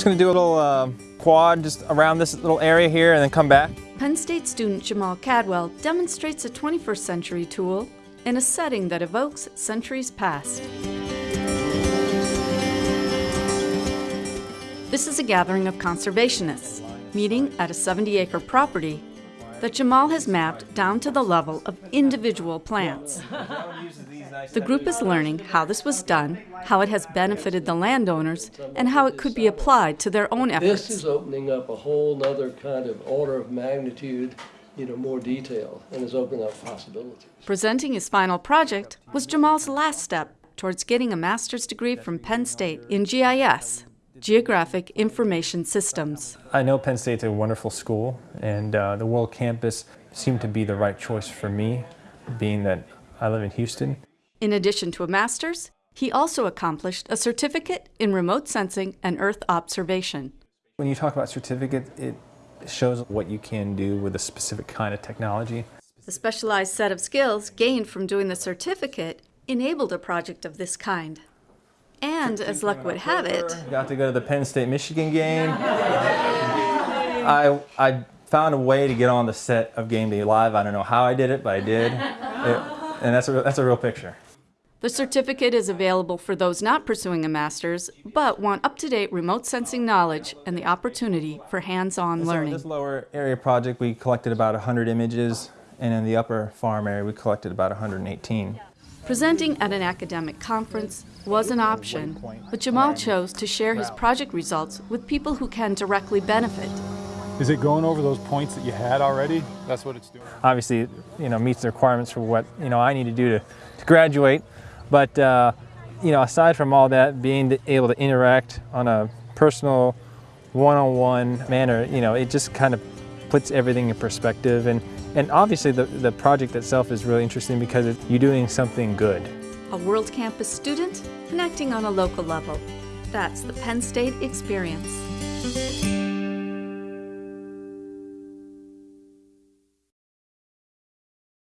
just to do a little uh, quad just around this little area here and then come back. Penn State student Jamal Cadwell demonstrates a 21st century tool in a setting that evokes centuries past. This is a gathering of conservationists meeting at a 70-acre property that Jamal has mapped down to the level of individual plants. The group is learning how this was done, how it has benefited the landowners, and how it could be applied to their own efforts. This is opening up a whole other kind of order of magnitude, you know, more detail, and is opening up possibilities. Presenting his final project was Jamal's last step towards getting a master's degree from Penn State in GIS, Geographic Information Systems. I know Penn State's a wonderful school, and uh, the World Campus seemed to be the right choice for me, being that I live in Houston. In addition to a master's, he also accomplished a certificate in remote sensing and Earth observation. When you talk about certificate, it shows what you can do with a specific kind of technology. The specialized set of skills gained from doing the certificate enabled a project of this kind. And as luck would have it, Got to go to the Penn State-Michigan game. I, I found a way to get on the set of Game Day Live. I don't know how I did it, but I did. It- and that's a, that's a real picture. the certificate is available for those not pursuing a master's but want up-to-date remote sensing knowledge and the opportunity for hands-on So in this lower area project, we collected about 100 images, and in the upper farm area, we collected about 118. Presenting at an academic conference was an option, but Jamal chose to share his project results with people who can directly benefit. Is it going over those points that you had already? That's what it's doing. Obviously, it, you know, meets the requirements for what, you know, I need to do to, to graduate. But, uh, you know, aside from all that, being able to interact on a personal, one-on-one manner, you know, it just kind of puts everything in perspective. And, and obviously the, the project itself is really interesting because it, you're doing something good. A World Campus student connecting on a local level. That's the Penn State experience.